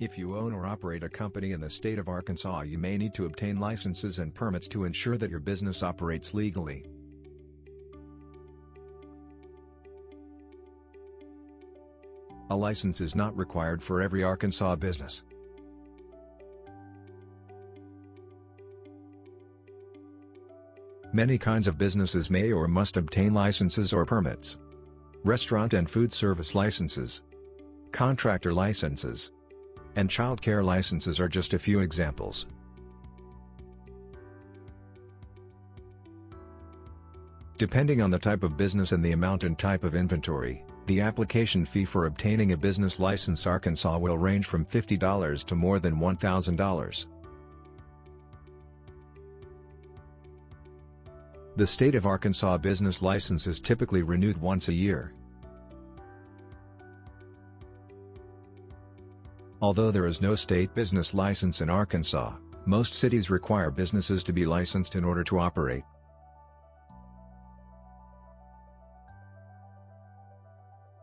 If you own or operate a company in the state of Arkansas you may need to obtain licenses and permits to ensure that your business operates legally. A license is not required for every Arkansas business. Many kinds of businesses may or must obtain licenses or permits. Restaurant and food service licenses, contractor licenses, and childcare licenses are just a few examples. Depending on the type of business and the amount and type of inventory, the application fee for obtaining a business license Arkansas will range from $50 to more than $1,000. The state of Arkansas business license is typically renewed once a year. Although there is no state business license in Arkansas, most cities require businesses to be licensed in order to operate.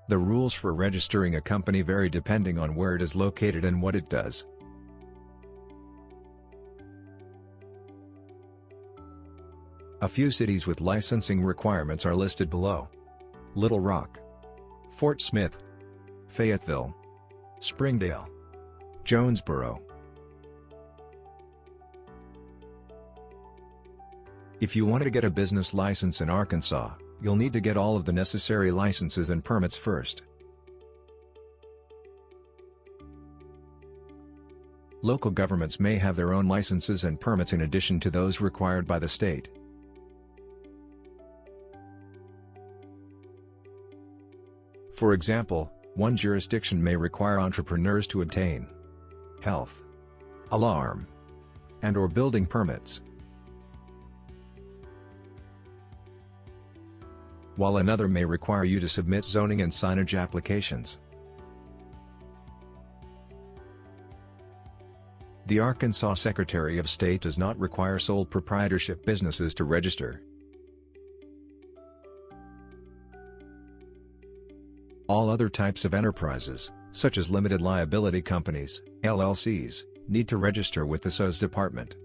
The rules for registering a company vary depending on where it is located and what it does. A few cities with licensing requirements are listed below. Little Rock, Fort Smith, Fayetteville, Springdale, Jonesboro. If you want to get a business license in Arkansas, you'll need to get all of the necessary licenses and permits first. Local governments may have their own licenses and permits in addition to those required by the state. For example, one jurisdiction may require entrepreneurs to obtain health, alarm, and or building permits. While another may require you to submit zoning and signage applications. The Arkansas Secretary of State does not require sole proprietorship businesses to register. All other types of enterprises, such as limited liability companies, LLCs, need to register with the SOS department.